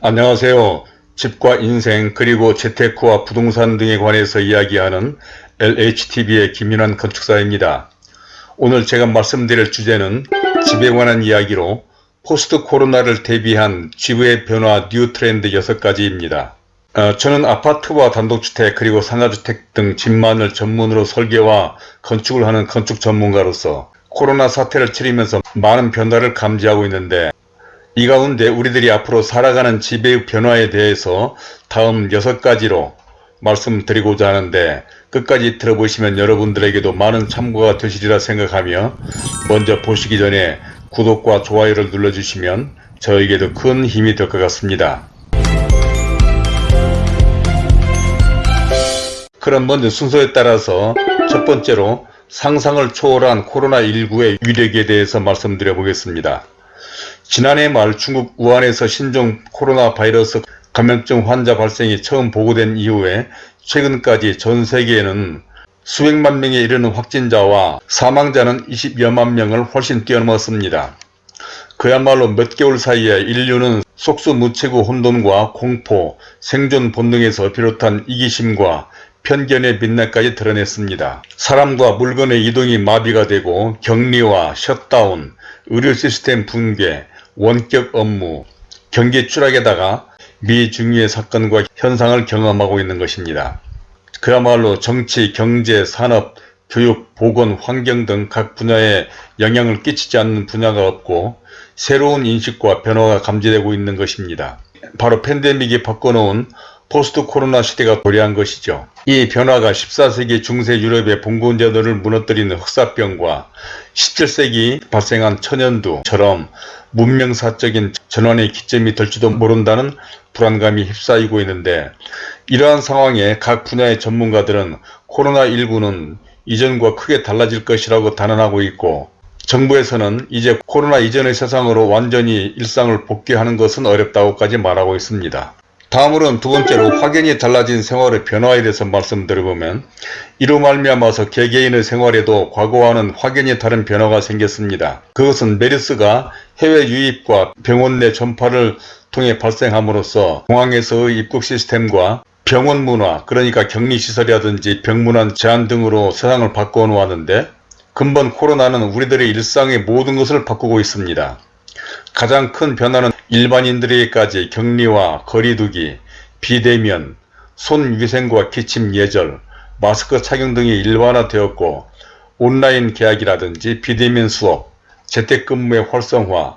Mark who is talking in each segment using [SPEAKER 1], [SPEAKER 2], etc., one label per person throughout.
[SPEAKER 1] 안녕하세요. 집과 인생 그리고 재테크와 부동산 등에 관해서 이야기하는 LHTV의 김윤환 건축사입니다. 오늘 제가 말씀드릴 주제는 집에 관한 이야기로 post 코로나를 대비한 집의 변화 new 트렌드 6가지입니다. 어, 저는 아파트와 단독주택 그리고 상가주택 등 집만을 전문으로 설계와 건축을 하는 건축 전문가로서 코로나 사태를 치르면서 많은 변화를 감지하고 있는데 이 가운데 우리들이 앞으로 살아가는 집의 변화에 대해서 다음 6가지로 말씀드리고자 하는데 끝까지 들어보시면 여러분들에게도 많은 참고가 되시리라 생각하며 먼저 보시기 전에 구독과 좋아요를 눌러주시면 저에게도 큰 힘이 될 것 같습니다. 그럼 먼저 순서에 따라서 첫 번째로 상상을 초월한 코로나19의 위력에 대해서 말씀드려 보겠습니다. 지난해 말 중국 우한에서 신종 코로나 바이러스 감염증 환자 발생이 처음 보고된 이후에 최근까지 전 세계에는 수백만 명에 이르는 확진자와 사망자는 20여만 명을 훨씬 뛰어넘었습니다. 그야말로 몇 개월 사이에 인류는 속수무책의 혼돈과 공포, 생존 본능에서 비롯한 이기심과 편견의 빛날까지 드러냈습니다. 사람과 물건의 이동이 마비가 되고 격리와 셧다운, 의료 시스템 붕괴, 원격 업무, 경기 추락에다가 미중유의 사건과 현상을 경험하고 있는 것입니다. 그야말로 정치, 경제, 산업, 교육, 보건, 환경 등 각 분야에 영향을 끼치지 않는 분야가 없고 새로운 인식과 변화가 감지되고 있는 것입니다. 바로 팬데믹이 바꿔놓은 포스트 코로나 시대가 도래한 것이죠. 이 변화가 14세기 중세 유럽의 봉건제도를 무너뜨리는 흑사병과 17세기 발생한 천연두처럼 문명사적인 전환의 기점이 될지도 모른다는 불안감이 휩싸이고 있는데 이러한 상황에 각 분야의 전문가들은 코로나19는 이전과 크게 달라질 것이라고 단언하고 있고 정부에서는 이제 코로나 이전의 세상으로 완전히 일상을 복귀하는 것은 어렵다고까지 말하고 있습니다. 다음으로는 두 번째로 확연히 달라진 생활의 변화에 대해서 말씀드려보면 이로 말미암아서 개개인의 생활에도 과거와는 확연히 다른 변화가 생겼습니다. 그것은 메르스가 해외 유입과 병원 내 전파를 통해 발생함으로써 공항에서의 입국 시스템과 병원 문화 그러니까 격리시설이라든지 병문안 제한 등으로 세상을 바꿔 놓았는데 근본 코로나는 우리들의 일상의 모든 것을 바꾸고 있습니다. 가장 큰 변화는 일반인들에게까지 격리와 거리두기, 비대면, 손위생과 기침 예절, 마스크 착용 등이 일반화되었고 온라인 계약이라든지 비대면 수업, 재택근무의 활성화,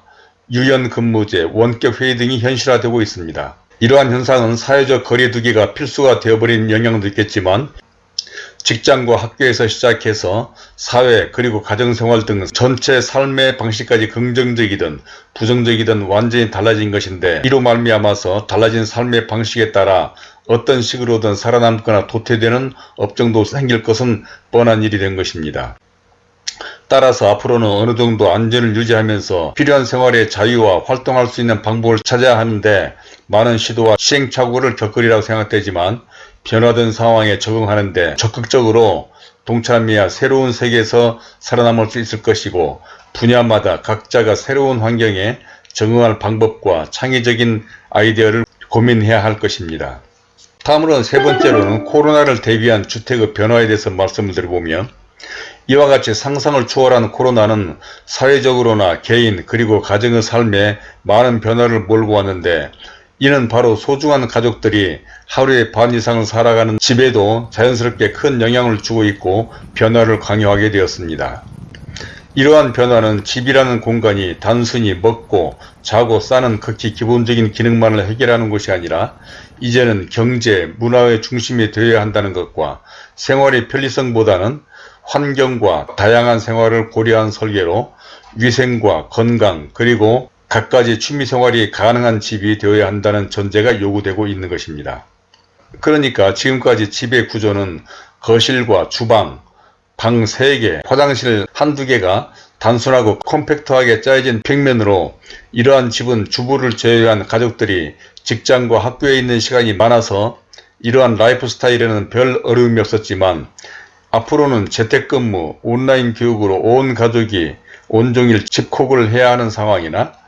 [SPEAKER 1] 유연근무제, 원격회의 등이 현실화되고 있습니다. 이러한 현상은 사회적 거리두기가 필수가 되어버린 영향도 있겠지만 직장과 학교에서 시작해서 사회 그리고 가정생활 등 전체 삶의 방식까지 긍정적이든 부정적이든 완전히 달라진 것인데 이로 말미암아서 달라진 삶의 방식에 따라 어떤 식으로든 살아남거나 도태되는 업종도 생길 것은 뻔한 일이 된 것입니다. 따라서 앞으로는 어느 정도 안전을 유지하면서 필요한 생활의 자유와 활동할 수 있는 방법을 찾아야 하는데 많은 시도와 시행착오를 겪으리라고 생각되지만 변화된 상황에 적응하는데 적극적으로 동참해야 새로운 세계에서 살아남을 수 있을 것이고 분야마다 각자가 새로운 환경에 적응할 방법과 창의적인 아이디어를 고민해야 할 것입니다. 다음으로는 세 번째로는 코로나를 대비한 주택의 변화에 대해서 말씀을 드려보면 이와 같이 상상을 초월한 코로나는 사회적으로나 개인 그리고 가정의 삶에 많은 변화를 몰고 왔는데 이는 바로 소중한 가족들이 하루에 반 이상을 살아가는 집에도 자연스럽게 큰 영향을 주고 있고 변화를 강요하게 되었습니다. 이러한 변화는 집이라는 공간이 단순히 먹고 자고 싸는 극히 기본적인 기능만을 해결하는 것이 아니라 이제는 경제, 문화의 중심이 되어야 한다는 것과 생활의 편리성보다는 환경과 다양한 생활을 고려한 설계로 위생과 건강 그리고 갖가지 취미생활이 가능한 집이 되어야 한다는 전제가 요구되고 있는 것입니다. 그러니까 지금까지 집의 구조는 거실과 주방, 방 3개, 화장실 한두 개가 단순하고 컴팩트하게 짜여진 평면으로 이러한 집은 주부를 제외한 가족들이 직장과 학교에 있는 시간이 많아서 이러한 라이프 스타일에는 별 어려움이 없었지만 앞으로는 재택근무, 온라인 교육으로 온 가족이 온종일 집콕을 해야 하는 상황이나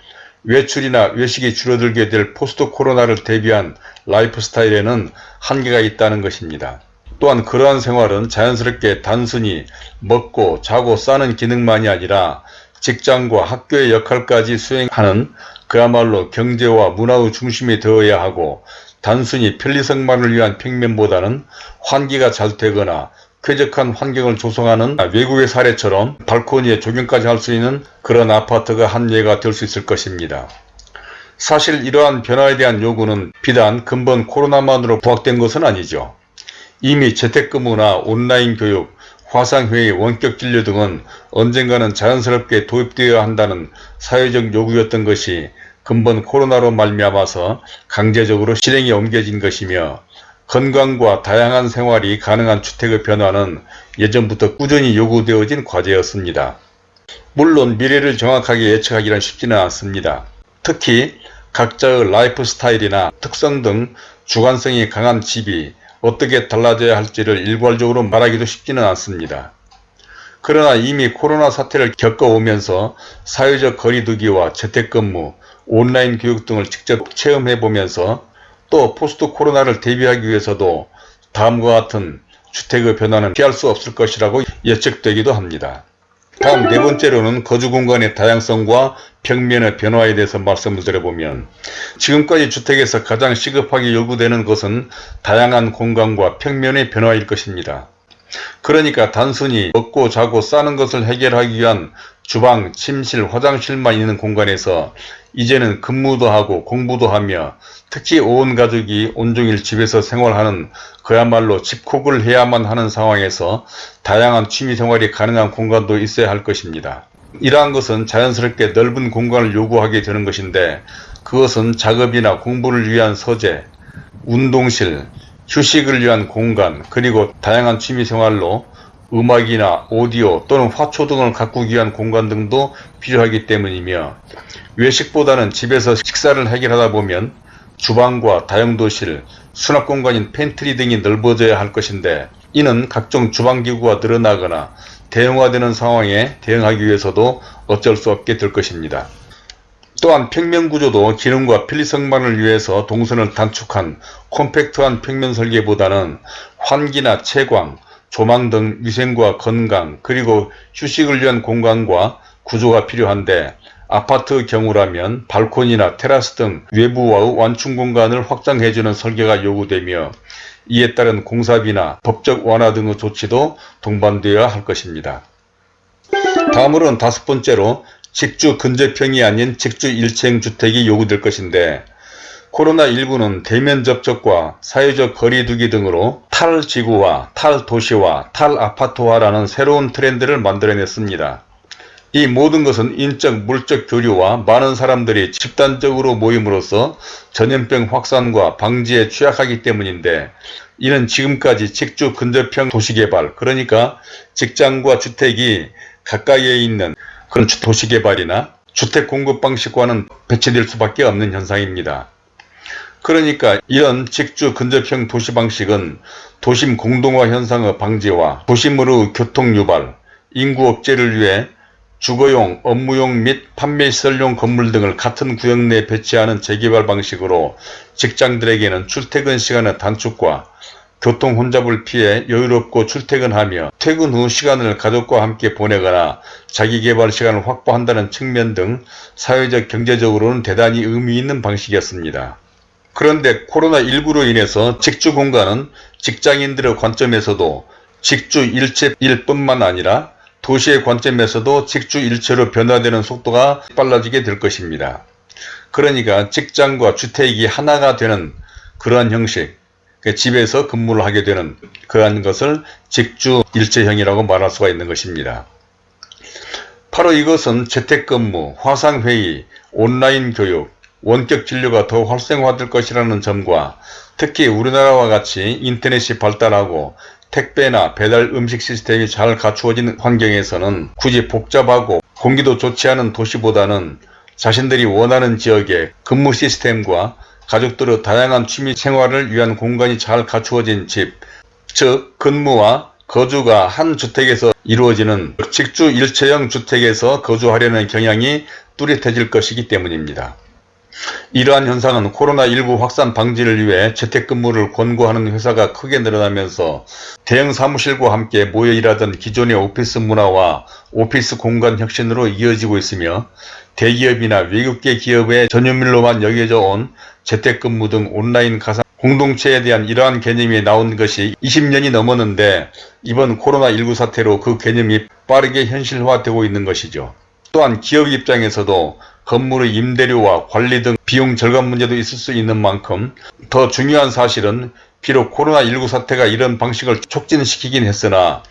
[SPEAKER 1] 외출이나 외식이 줄어들게 될 포스트 코로나를 대비한 라이프 스타일에는 한계가 있다는 것입니다. 또한 그러한 생활은 자연스럽게 단순히 먹고 자고 싸는 기능만이 아니라 직장과 학교의 역할까지 수행하는 그야말로 경제와 문화의 중심이 되어야 하고 단순히 편리성만을 위한 평면보다는 환기가 잘 되거나 쾌적한 환경을 조성하는 외국의 사례처럼 발코니에 조경까지 할 수 있는 그런 아파트가 한 예가 될 수 있을 것입니다. 사실 이러한 변화에 대한 요구는 비단 근본 코로나만으로 부각된 것은 아니죠. 이미 재택근무나 온라인 교육, 화상회의, 원격진료 등은 언젠가는 자연스럽게 도입되어야 한다는 사회적 요구였던 것이 근본 코로나로 말미암아서 강제적으로 실행에 옮겨진 것이며 건강과 다양한 생활이 가능한 주택의 변화는 예전부터 꾸준히 요구되어진 과제였습니다. 물론 미래를 정확하게 예측하기는 쉽지는 않습니다. 특히 각자의 라이프 스타일이나 특성 등 주관성이 강한 집이 어떻게 달라져야 할지를 일괄적으로 말하기도 쉽지는 않습니다. 그러나 이미 코로나 사태를 겪어오면서 사회적 거리두기와 재택근무, 온라인 교육 등을 직접 체험해보면서 또 포스트 코로나를 대비하기 위해서도 다음과 같은 주택의 변화는 피할 수 없을 것이라고 예측되기도 합니다. 다음 네 번째로는 거주 공간의 다양성과 평면의 변화에 대해서 말씀을 드려보면 지금까지 주택에서 가장 시급하게 요구되는 것은 다양한 공간과 평면의 변화일 것입니다. 그러니까 단순히 먹고 자고 싸는 것을 해결하기 위한 주방, 침실, 화장실만 있는 공간에서 이제는 근무도 하고 공부도 하며 특히 온 가족이 온종일 집에서 생활하는 그야말로 집콕을 해야만 하는 상황에서 다양한 취미생활이 가능한 공간도 있어야 할 것입니다. 이러한 것은 자연스럽게 넓은 공간을 요구하게 되는 것인데 그것은 작업이나 공부를 위한 서재, 운동실, 휴식을 위한 공간 그리고 다양한 취미생활로 음악이나 오디오 또는 화초 등을 가꾸기 위한 공간 등도 필요하기 때문이며 외식보다는 집에서 식사를 해결하다 보면 주방과 다용도실, 수납공간인 팬트리 등이 넓어져야 할 것인데 이는 각종 주방기구가 늘어나거나 대형화되는 상황에 대응하기 위해서도 어쩔 수 없게 될 것입니다. 또한 평면구조도 기능과 편리성만을 위해서 동선을 단축한 콤팩트한 평면 설계보다는 환기나 채광, 조망 등 위생과 건강 그리고 휴식을 위한 공간과 구조가 필요한데 아파트 경우라면 발코니나 테라스 등 외부와의 완충 공간을 확장해주는 설계가 요구되며 이에 따른 공사비나 법적 완화 등의 조치도 동반되어야 할 것입니다. 다음으로는 다섯 번째로 직주 근접형이 아닌 직주 일체형 주택이 요구될 것인데 코로나19는 대면 접촉과 사회적 거리 두기 등으로 탈지구와 탈도시화, 탈아파트화라는 새로운 트렌드를 만들어냈습니다. 이 모든 것은 인적, 물적 교류와 많은 사람들이 집단적으로 모임으로써 전염병 확산과 방지에 취약하기 때문인데 이는 지금까지 직주 근접형 도시개발 그러니까 직장과 주택이 가까이에 있는 그런 도시개발이나 주택 공급 방식과는 배치될 수밖에 없는 현상입니다. 그러니까 이런 직주 근접형 도시 방식은 도심 공동화 현상의 방지와 도심으로 교통 유발, 인구 억제를 위해 주거용, 업무용 및 판매시설용 건물 등을 같은 구역 내에 배치하는 재개발 방식으로 직장들에게는 출퇴근 시간의 단축과 교통 혼잡을 피해 여유롭고 출퇴근하며 퇴근 후 시간을 가족과 함께 보내거나 자기개발 시간을 확보한다는 측면 등 사회적 경제적으로는 대단히 의미 있는 방식이었습니다. 그런데 코로나19로 인해서 직주 공간은 직장인들의 관점에서도 직주 일체일 뿐만 아니라 도시의 관점에서도 직주 일체로 변화되는 속도가 빨라지게 될 것입니다. 그러니까 직장과 주택이 하나가 되는 그러한 형식, 그 집에서 근무를 하게 되는 그러한 것을 직주 일체형이라고 말할 수가 있는 것입니다. 바로 이것은 재택근무, 화상회의, 온라인 교육, 원격 진료가 더 활성화될 것이라는 점과 특히 우리나라와 같이 인터넷이 발달하고 택배나 배달 음식 시스템이 잘 갖추어진 환경에서는 굳이 복잡하고 공기도 좋지 않은 도시보다는 자신들이 원하는 지역의 근무 시스템과 가족들의 다양한 취미 생활을 위한 공간이 잘 갖추어진 집, 즉 근무와 거주가 한 주택에서 이루어지는 직주 일체형 주택에서 거주하려는 경향이 뚜렷해질 것이기 때문입니다. 이러한 현상은 코로나19 확산 방지를 위해 재택근무를 권고하는 회사가 크게 늘어나면서 대형 사무실과 함께 모여 일하던 기존의 오피스 문화와 오피스 공간 혁신으로 이어지고 있으며 대기업이나 외국계 기업의 전유물로만 여겨져 온 재택근무 등 온라인 가상 공동체에 대한 이러한 개념이 나온 것이 20년이 넘었는데 이번 코로나19 사태로 그 개념이 빠르게 현실화되고 있는 것이죠. 또한 기업 입장에서도 건물의 임대료와 관리 등 비용 절감 문제도 있을 수 있는 만큼 더 중요한 사실은 비록 코로나19 사태가 이런 방식을 촉진시키긴 했으나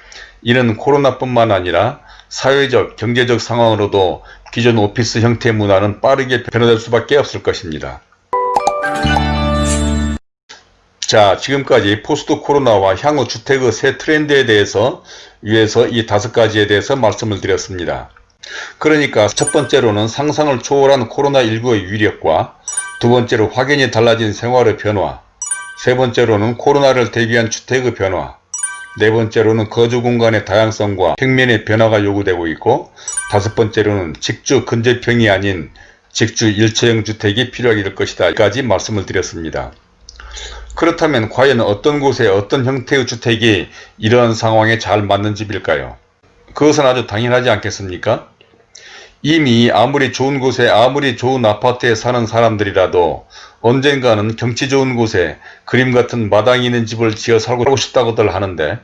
[SPEAKER 1] 이는 코로나뿐만 아니라 사회적, 경제적 상황으로도 기존 오피스 형태 문화는 빠르게 변화될 수밖에 없을 것입니다. 자 지금까지 포스트 코로나와 향후 주택의 새 트렌드에 대해서 위에서 이 다섯 가지에 대해서 말씀을 드렸습니다. 그러니까 첫 번째로는 상상을 초월한 코로나19의 위력과 두 번째로 확연히 달라진 생활의 변화 세 번째로는 코로나를 대비한 주택의 변화 네 번째로는 거주 공간의 다양성과 평면의 변화가 요구되고 있고 다섯 번째로는 직주 근접형이 아닌 직주 일체형 주택이 필요하게 될 것이다 까지 말씀을 드렸습니다. 그렇다면 과연 어떤 곳에 어떤 형태의 주택이 이러한 상황에 잘 맞는 집일까요? 그것은 아주 당연하지 않겠습니까? 이미 아무리 좋은 곳에 아무리 좋은 아파트에 사는 사람들이라도 언젠가는 경치 좋은 곳에 그림 같은 마당이 있는 집을 지어 살고 싶다고들 하는데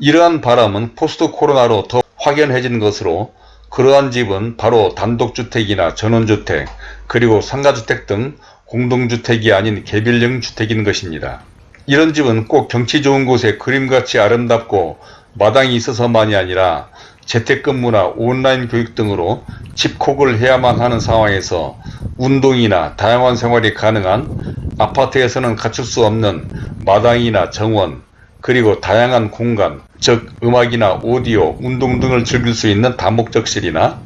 [SPEAKER 1] 이러한 바람은 포스트 코로나로 더 확연해진 것으로 그러한 집은 바로 단독주택이나 전원주택 그리고 상가주택 등 공동주택이 아닌 개별형 주택인 것입니다. 이런 집은 꼭 경치 좋은 곳에 그림같이 아름답고 마당이 있어서만이 아니라 재택근무나 온라인 교육 등으로 집콕을 해야만 하는 상황에서 운동이나 다양한 생활이 가능한 아파트에서는 갖출 수 없는 마당이나 정원 그리고 다양한 공간 즉 음악이나 오디오, 운동 등을 즐길 수 있는 다목적실이나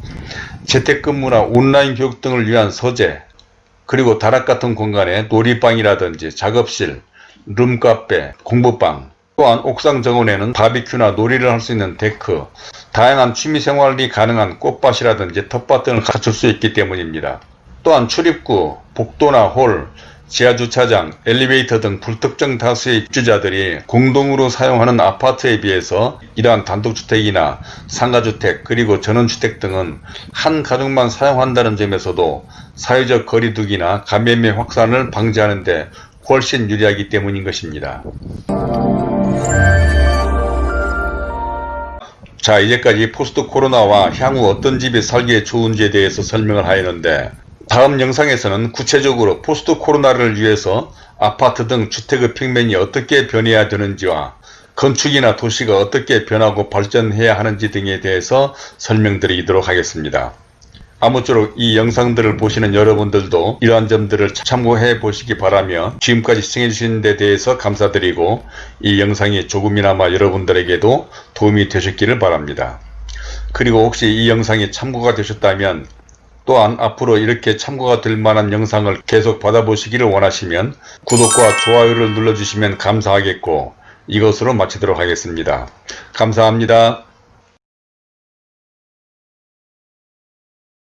[SPEAKER 1] 재택근무나 온라인 교육 등을 위한 서재 그리고 다락 같은 공간에 놀이방이라든지 작업실, 룸카페, 공부방 또한 옥상 정원에는 바비큐나 놀이를 할 수 있는 데크, 다양한 취미생활이 가능한 꽃밭이라든지 텃밭 등을 갖출 수 있기 때문입니다. 또한 출입구, 복도나 홀, 지하주차장, 엘리베이터 등 불특정 다수의 입주자들이 공동으로 사용하는 아파트에 비해서 이러한 단독주택이나 상가주택 그리고 전원주택 등은 한 가족만 사용한다는 점에서도 사회적 거리두기나 감염의 확산을 방지하는 데 훨씬 유리하기 때문인 것입니다. 자 이제까지 포스트 코로나와 향후 어떤 집이 살기에 좋은지에 대해서 설명을 하였는데 다음 영상에서는 구체적으로 포스트 코로나를 위해서 아파트 등 주택의 평면이 어떻게 변해야 되는지와 건축이나 도시가 어떻게 변하고 발전해야 하는지 등에 대해서 설명드리도록 하겠습니다. 아무쪼록 이 영상들을 보시는 여러분들도 이러한 점들을 참고해 보시기 바라며 지금까지 시청해 주신 데 대해서 감사드리고 이 영상이 조금이나마 여러분들에게도 도움이 되셨기를 바랍니다. 그리고 혹시 이 영상이 참고가 되셨다면 또한 앞으로 이렇게 참고가 될 만한 영상을 계속 받아보시기를 원하시면 구독과 좋아요를 눌러주시면 감사하겠고 이것으로 마치도록 하겠습니다. 감사합니다.